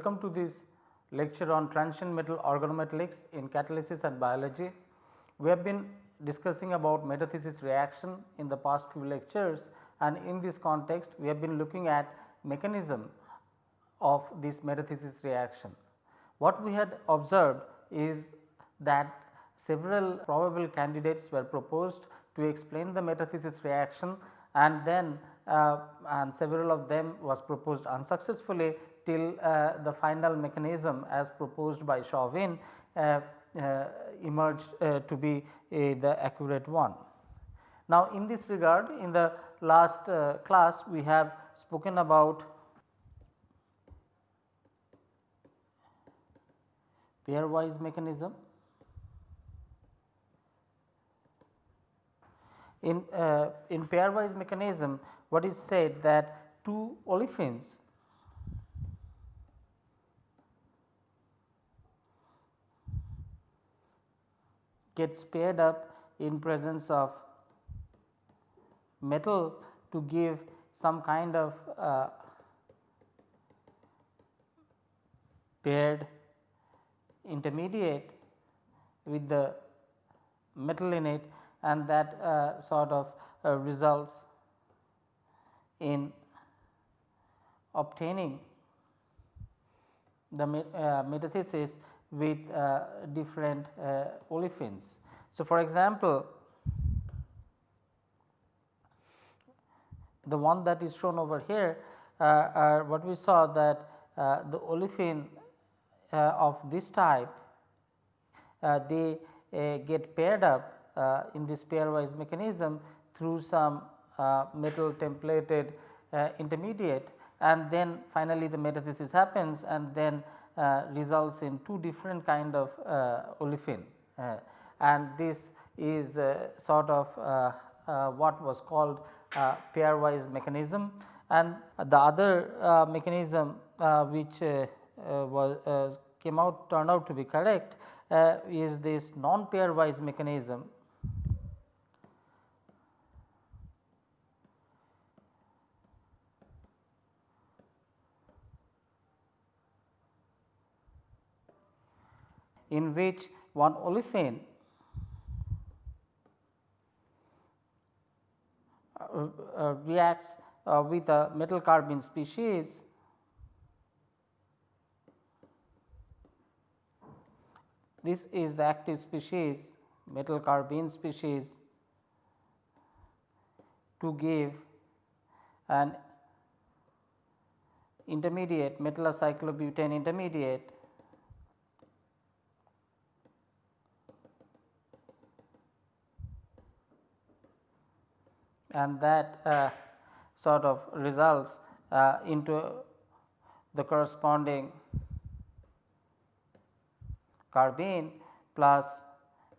Welcome to this lecture on transition metal organometallics in catalysis and biology. We have been discussing about metathesis reaction in the past few lectures and in this context we have been looking at mechanism of this metathesis reaction. What we had observed is that several probable candidates were proposed to explain the metathesis reaction and then uh, and several of them was proposed unsuccessfully till uh, the final mechanism as proposed by Chauvin uh, uh emerged to be the accurate one. Now, in this regard in the last uh, class we have spoken about pairwise mechanism. In, uh, in pairwise mechanism what is said that two olefins gets paired up in presence of metal to give some kind of uh, paired intermediate with the metal in it and that uh, sort of uh, results in obtaining the uh, metathesis with uh, different uh, olefins. So, for example, the one that is shown over here uh, what we saw that uh, the olefin uh, of this type uh, they get paired up in this pairwise mechanism through some metal templated intermediate and then finally the metathesis happens and then uh, results in two different kind of uh, olefin uh, and this is uh, sort of uh, uh, what was called pairwise mechanism. And the other mechanism which was came out turned out to be correct is this non pairwise mechanism in which one olefin uh, uh, reacts uh, with a metal carbene species this is the active species metal carbene species to give an intermediate metallocyclobutane intermediate and that uh, sort of results uh, into the corresponding carbene plus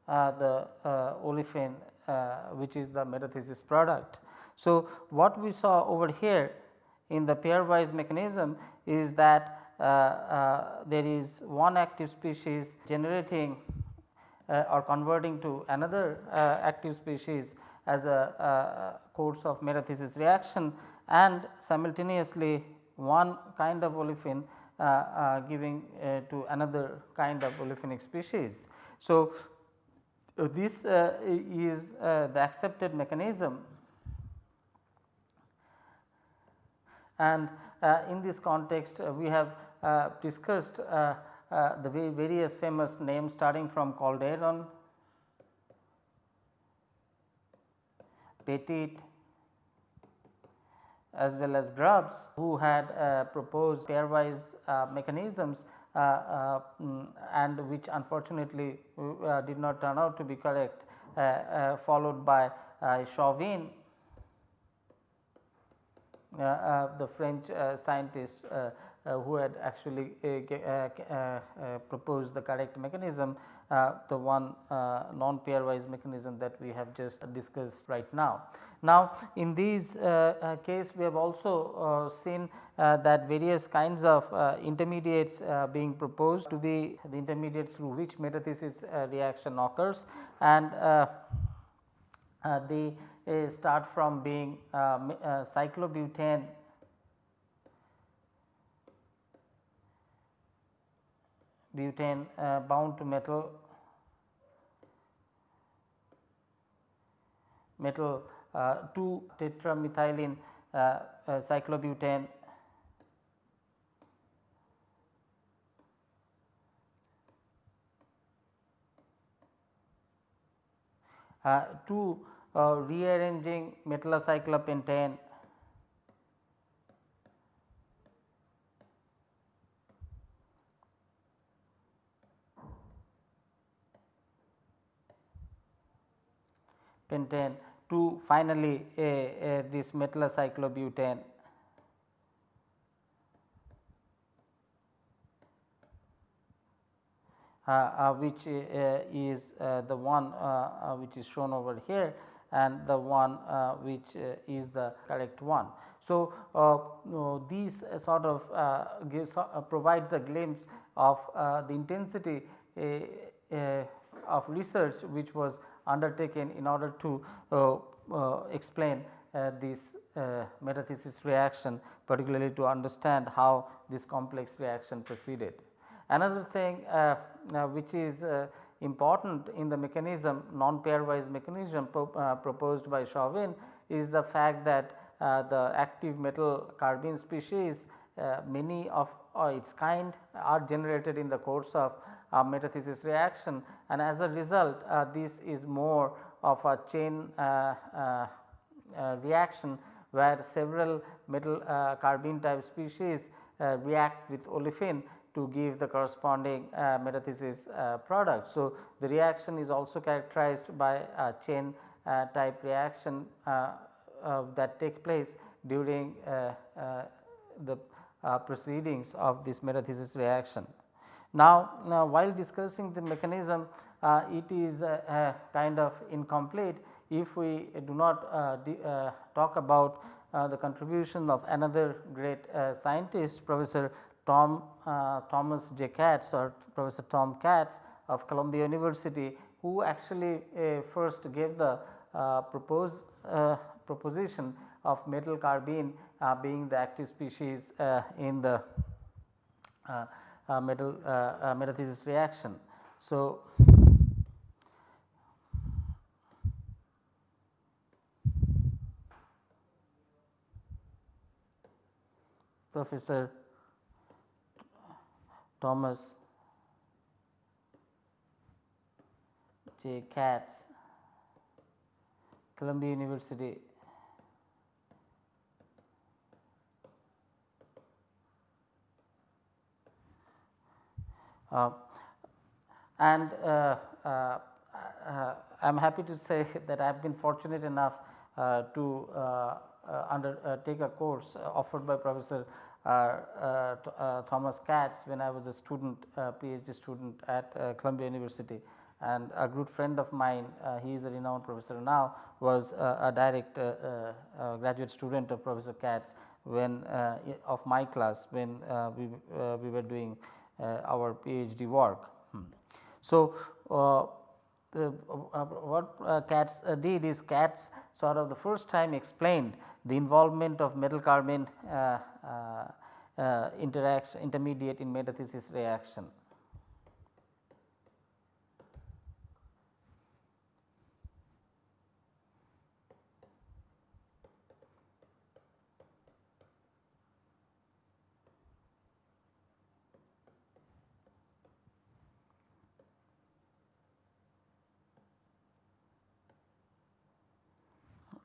uh, the uh, olefin uh, which is the metathesis product. So, what we saw over here in the pairwise mechanism is that uh, there is one active species generating or converting to another active species as a, course of metathesis reaction and simultaneously one kind of olefin uh, uh, giving uh, to another kind of olefinic species. So, uh, this uh, is uh, the accepted mechanism and in this context we have discussed the various famous names starting from Calderon, Petit as well as Grubbs who had uh, proposed pairwise uh, mechanisms uh, uh mm, and which unfortunately uh, did not turn out to be correct uh, followed by Chauvin the French scientist who had actually proposed the correct mechanism uh, Uh, the one uh, non pairwise mechanism that we have just discussed right now. Now, in these uh, uh case we have also uh, seen that various kinds of intermediates being proposed to be the intermediate through which metathesis reaction occurs and they start from being cyclobutane butane uh, bound to metal metal uh, 2 tetramethylene uh, uh, cyclobutane uh, to uh, rearranging metallocyclopentane pentane to finally uh, uh, this metallocyclobutane Uh, uh, which uh, is the one which is shown over here and the one which is the correct one. So, uh, these sort of uh, gives, uh, provides a glimpse of the intensity of research which was undertaken in order to uh, uh, explain uh, this metathesis reaction particularly to understand how this complex reaction proceeded. Another thing uh, uh, which is uh, important in the mechanism non pairwise mechanism pro, proposed by Chauvin is the fact that the active metal carbene species many of its kind are generated in the course of uh, metathesis reaction and as a result uh, this is more of a chain uh, reaction where several metal carbene type species react with olefin to give the corresponding uh, metathesis uh, product. So, the reaction is also characterized by a chain uh, type reaction uh, uh, that take place during uh, the proceedings of this metathesis reaction. Now, now while discussing the mechanism it is kind of incomplete if we do not talk about the contribution of another great scientist Professor Tom uh, Thomas J. Katz or Professor Tom Katz of Columbia University who actually uh, first gave the uh, propose, uh, proposition of metal carbene uh, being the active species uh, in the Uh, metal uh, uh, metathesis reaction. So, Professor Thomas J. Katz, Columbia University. Um, and uh, uh, uh I am happy to say that I have been fortunate enough uh, to uh, uh, undertake a course offered by Professor Thomas Katz when I was a student PhD student at Columbia University. And a good friend of mine he is a renowned professor now was a direct graduate student of Professor Katz when of my class when we, we were doing our PhD work. Hmm. So, the, uh, what uh, Katz uh, did is Katz sort of the first time explained the involvement of metal carbene uh, uh, uh, interaction intermediate in metathesis reaction.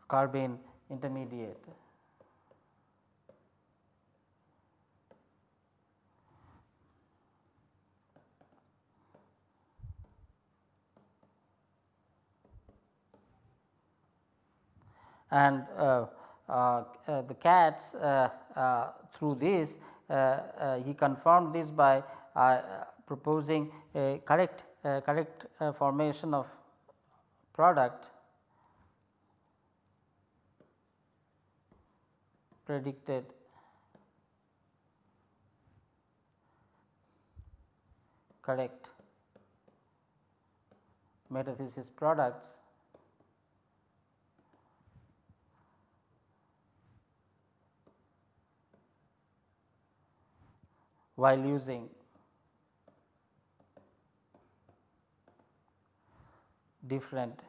Carbene intermediate. and uh, uh, uh, the Katz uh, uh, through this uh, he confirmed this by proposing a correct correct formation of product predicted. Correct. Metathesis products while using different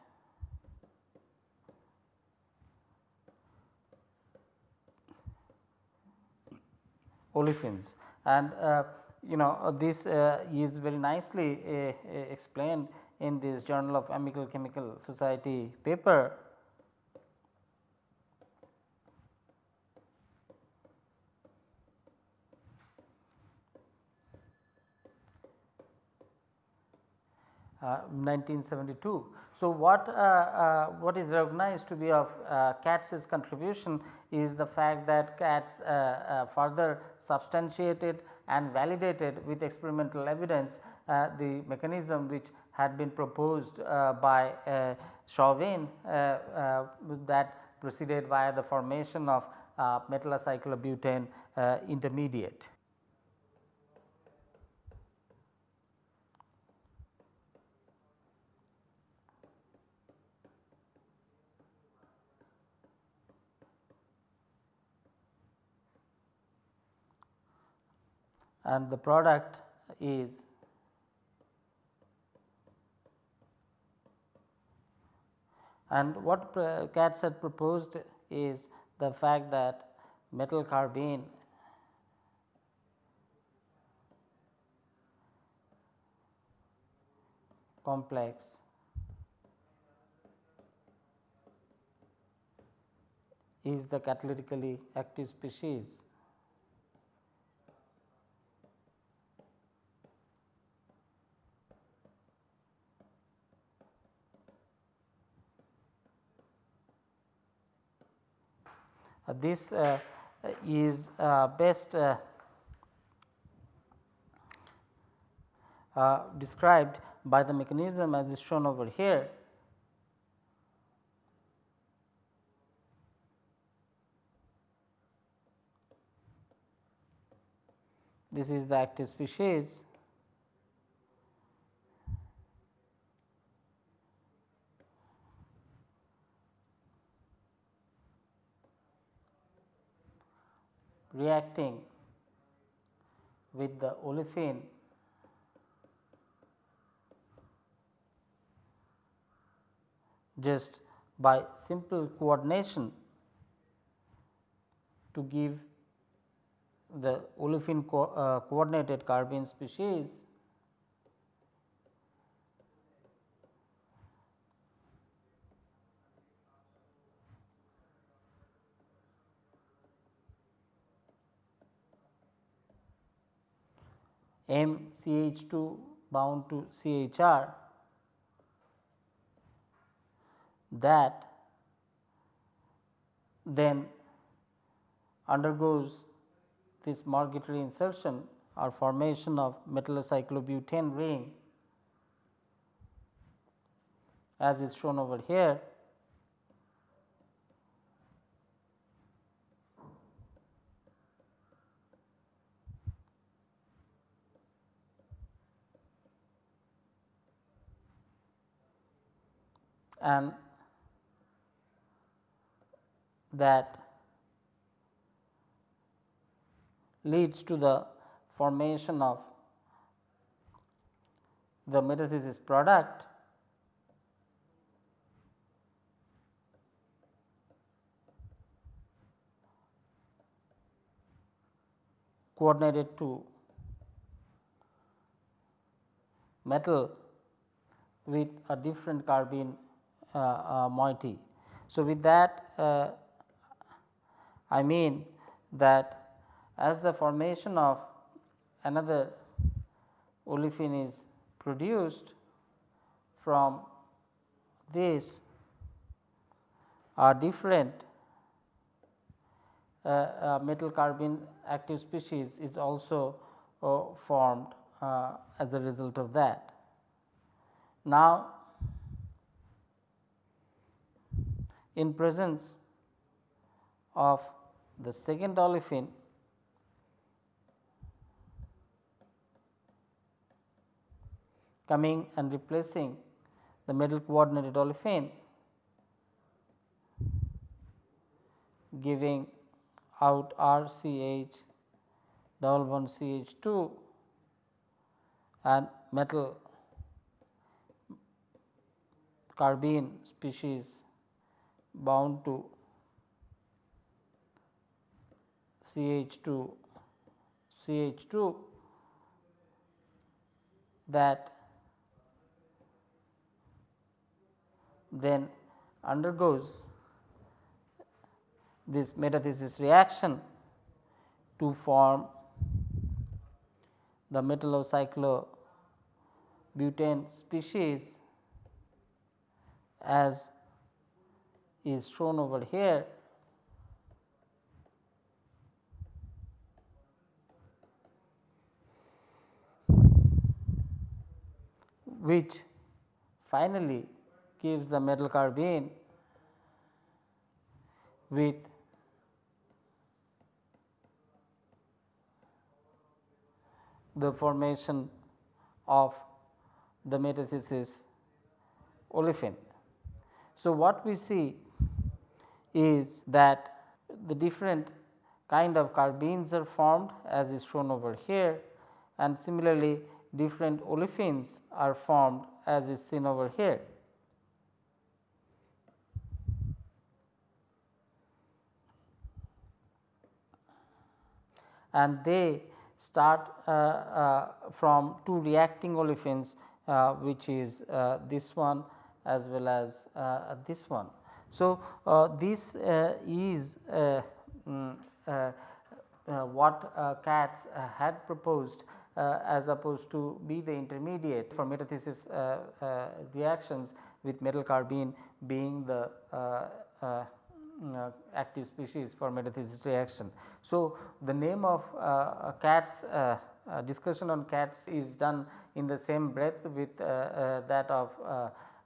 olefins and uh, you know uh, this uh, is very nicely explained in this journal of American Chemical Society paper. 1972. So, what, uh, uh, what is recognized to be of uh, Katz's contribution is the fact that Katz further substantiated and validated with experimental evidence the mechanism which had been proposed by Chauvin that proceeded via the formation of uh, metallocyclobutane uh, intermediate. And the product is and what Katz had proposed is the fact that metal carbene complex is the catalytically active species this uh, is uh, best described by the mechanism as is shown over here. This is the active species reacting with the olefin. Just by simple coordination to give the olefin co uh, coordinated carbene species MCH2 bound to CHR that then undergoes this migratory insertion or formation of metallocyclobutane ring as is shown over here and that leads to the formation of the metathesis product coordinated to metal with a different carbene moiety. So, with that uh, I mean that as the formation of another olefin is produced from this are different uh, uh, metal carbene active species is also uh, formed as a result of that. Now, in presence of the second olefin coming and replacing the metal coordinated olefin giving out RCH double bond CH2 and metal carbene species bound to CH2 CH2 that then undergoes this metathesis reaction to form the metallocyclobutane species as is shown over here which finally gives the metal carbene with the formation of the metathesis olefin. So, what we see is that the different kind of carbenes are formed as is shown over here and similarly different olefins are formed as is seen over here. And they start uh, uh, from two reacting olefins uh, which is this one as well as this one. So, uh, this uh, is um, what Katz had proposed uh, as opposed to be the intermediate for metathesis uh, uh, reactions with metal carbene being the mm, active species for metathesis reaction. So, the name of Katz discussion on Katz is done in the same breath with that of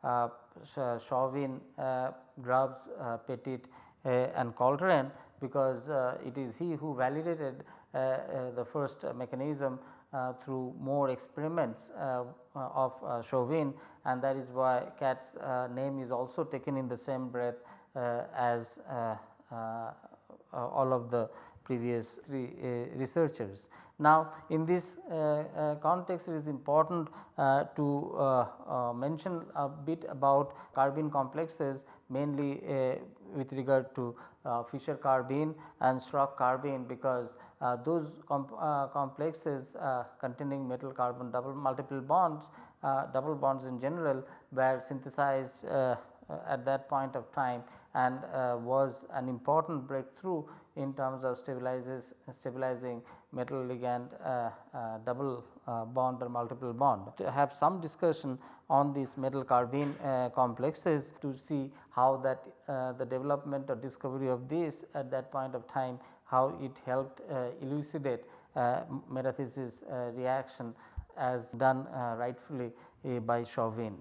uh, Chauvin, uh, Grubbs, uh, Petit and Calderon because it is he who validated the first mechanism uh, through more experiments uh, of uh, Chauvin. And that is why Katz name is also taken in the same breath as all of the previous three uh, researchers. Now, in this uh, uh, context it is important to mention a bit about carbene complexes mainly with regard to Fischer carbene and Schrock carbene because uh, those uh, complexes uh, containing metal carbon double multiple bonds double bonds in general were synthesized at that point of time and was an important breakthrough in terms of stabilizes stabilizing metal ligand uh, uh, double uh, bond or multiple bond. To have some discussion on these metal carbene complexes to see how that the development or discovery of this at that point of time how it helped uh, elucidate uh, metathesis uh, reaction as done rightfully by Chauvin.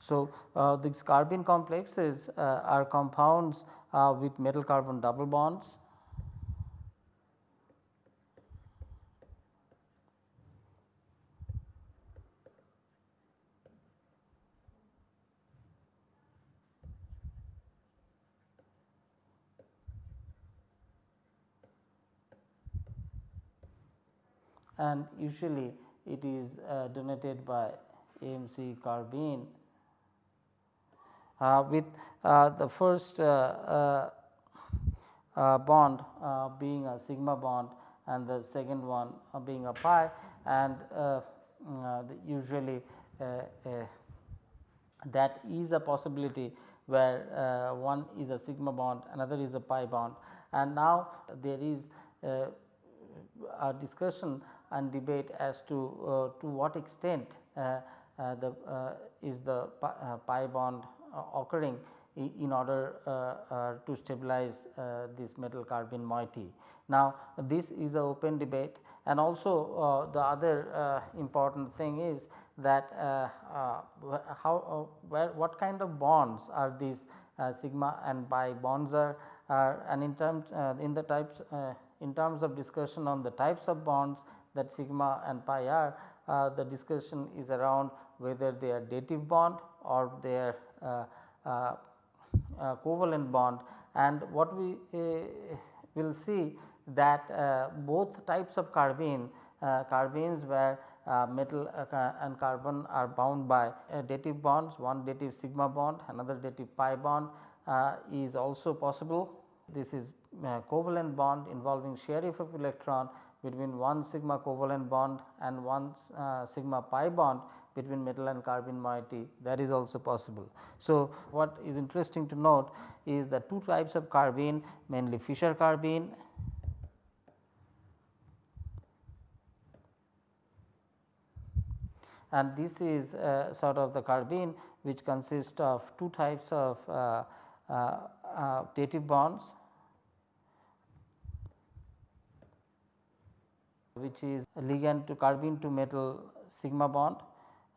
So, uh, these carbene complexes uh, are compounds uh, with metal carbon double bonds. And usually it is uh, donated by AMC carbene with uh, the first uh, uh, uh, bond being a sigma bond and the second one being a pi and usually that is a possibility where one is a sigma bond another is a pi bond. And now there is a discussion and debate as to uh, to what extent uh, uh, the is the pi bond Uh, occurring in order uh, uh, to stabilize this metal carbene moiety. Now, this is a open debate and also the other important thing is that how where what kind of bonds are these sigma and pi bonds are and in terms in the types in terms of discussion on the types of bonds that sigma and pi are uh, the discussion is around whether they are dative bond or they are uh, uh, uh covalent bond and what we uh, will see that uh, both types of carbene carbenes where uh, metal uh, and carbon are bound by uh, dative bonds, one dative sigma bond, another dative pi bond uh, is also possible. This is uh, covalent bond involving sharing of electron between one sigma covalent bond and one uh, sigma pi bond between metal and carbene moiety that is also possible. So, what is interesting to note is the two types of carbene mainly Fischer carbene and this is uh, sort of the carbene which consists of two types of uh, uh, uh dative bonds which is ligand to carbene to metal sigma bond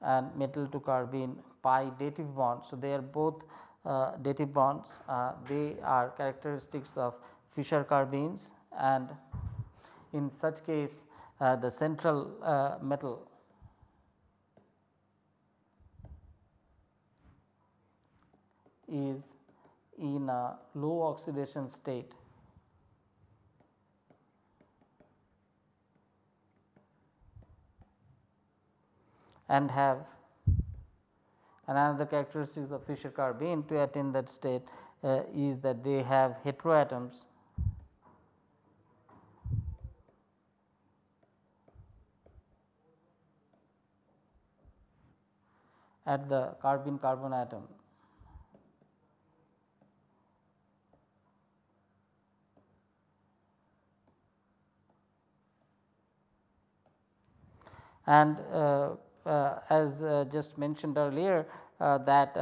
and metal to carbene pi dative bond. So, they are both uh, dative bonds. Uh, they are characteristics of Fischer carbenes and in such case uh, the central uh, metal. Is in a low oxidation state and have another characteristic of Fischer carbene to attain that state uh, is that they have heteroatoms at the carbene carbon atom. And uh, as uh, just mentioned earlier uh, that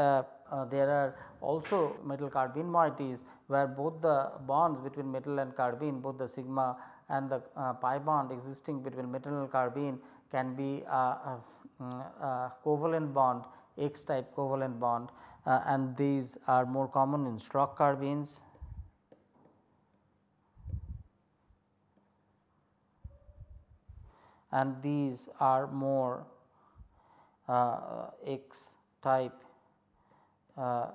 there are also metal carbene moieties where both the bonds between metal and carbene both the sigma and the pi bond existing between metal and carbene can be a covalent bond X type covalent bond uh, and these are more common in Schrock carbenes. And these are more uh, X type uh,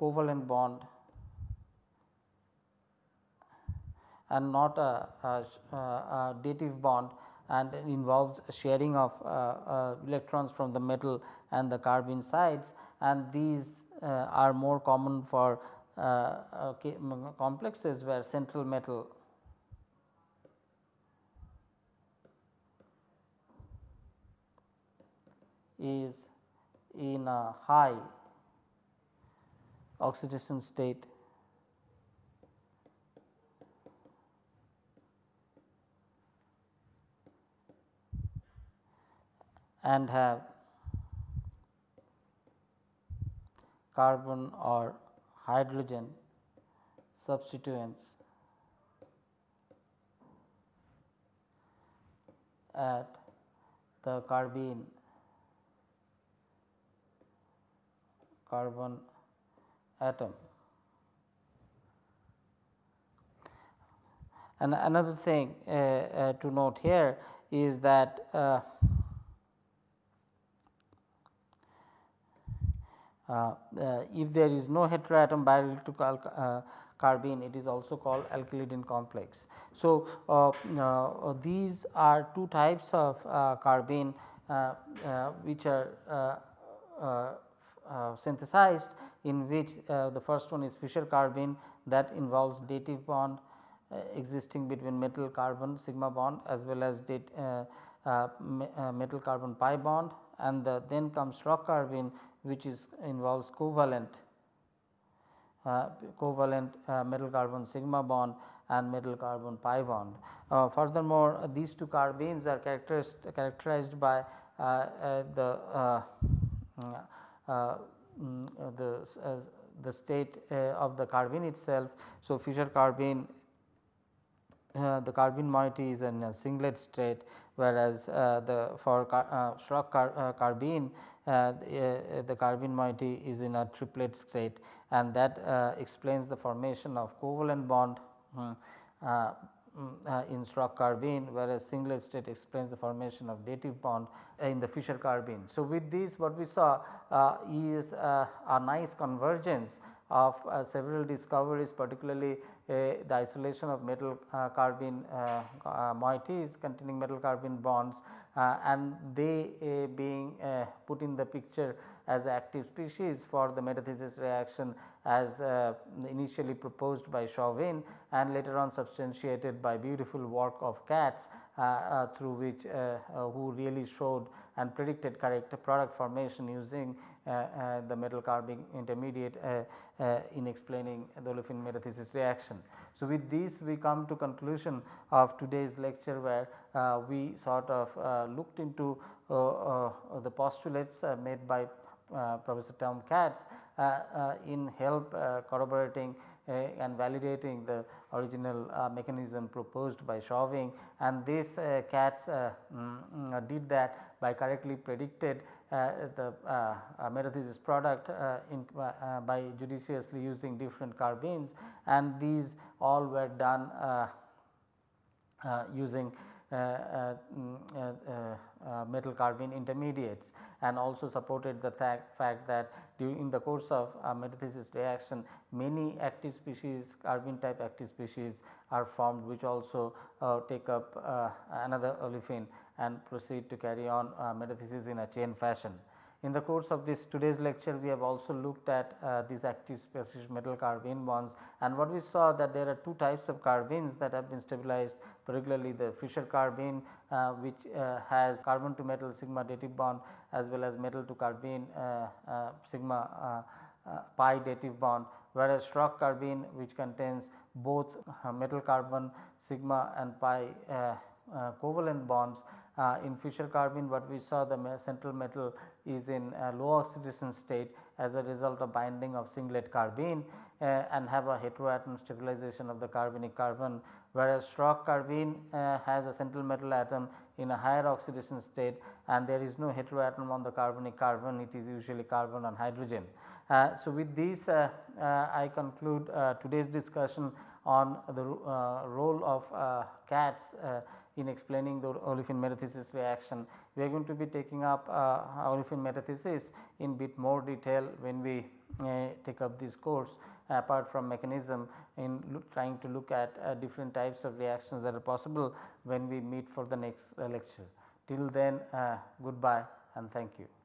covalent bond and not a, a, a, dative bond and involves sharing of uh, uh, electrons from the metal and the carbene sides and these uh, are more common for uh, complexes where central metal is in a high oxidation state. And have carbon or hydrogen substituents at the carbene carbon atom. And another thing uh, uh, to note here is that uh, uh, uh if there is no heteroatom bielectrical uh, carbene it is also called alkylidene complex. So, these are two types of carbene which are uh, synthesized in which uh, the first one is Fischer carbene that involves dative bond uh, existing between metal carbon sigma bond as well as date, metal carbon pi bond and the, then comes Schrock carbene which is involves covalent uh, covalent uh, metal carbon sigma bond and metal carbon pi bond. Uh, furthermore, these two carbenes are characterized, characterized by the uh, mm, uh, the, the state uh, of the carbene itself. So, Fischer carbene uh, the carbene moiety is in a singlet state whereas uh, the for car, uh, Schrock car, carbene the, the carbene moiety is in a triplet state and that explains the formation of covalent bond hmm, Mm, uh, in Schrock carbene whereas singlet state explains the formation of dative bond uh, in the Fischer carbene. So, with this what we saw uh, is uh, a nice convergence of uh, several discoveries particularly uh, the isolation of metal carbene moieties containing metal carbene bonds and they being put in the picture as active species for the metathesis reaction as uh, initially proposed by Chauvin and later on substantiated by beautiful work of Katz uh, uh, through which who really showed and predicted correct product formation using the metal carbene intermediate in explaining the olefin metathesis reaction. So, with this we come to conclusion of today's lecture where uh, we sort of uh, looked into uh, the postulates made by uh, Professor Tom Katz uh, uh, in help corroborating and validating the original mechanism proposed by Chauvin and this Katz mm, did that by correctly predicted the metathesis product in, by judiciously using different carbenes and these all were done using uh, uh, uh, Uh, uh, mm, uh, metal carbene intermediates and also supported the fact, that during the course of metathesis reaction many active species carbene type active species are formed which also take up another olefin and proceed to carry on metathesis in a chain fashion. In the course of this today's lecture we have also looked at uh, these active species metal carbene bonds. And what we saw that there are two types of carbenes that have been stabilized particularly the Fischer carbene uh, which uh, has carbon to metal sigma dative bond as well as metal to carbene uh, uh, sigma uh, pi dative bond. Whereas Schrock carbene which contains both metal carbon sigma and pi covalent bonds uh, in Fischer carbene what we saw the central metal is in low oxidation state as a result of binding of singlet carbene uh, and have a heteroatom stabilization of the carbenic carbon whereas Schrock carbene uh, has a central metal atom in a higher oxidation state and there is no heteroatom on the carbenic carbon it is usually carbon on hydrogen. Uh, so, with this uh, uh, I conclude today's discussion on the role of Katz in explaining the olefin metathesis reaction. We are going to be taking up uh, olefin metathesis in bit more detail when we uh, take up this course apart from mechanism in trying to look at uh, different types of reactions that are possible when we meet for the next uh, lecture. Till then uh, goodbye and thank you.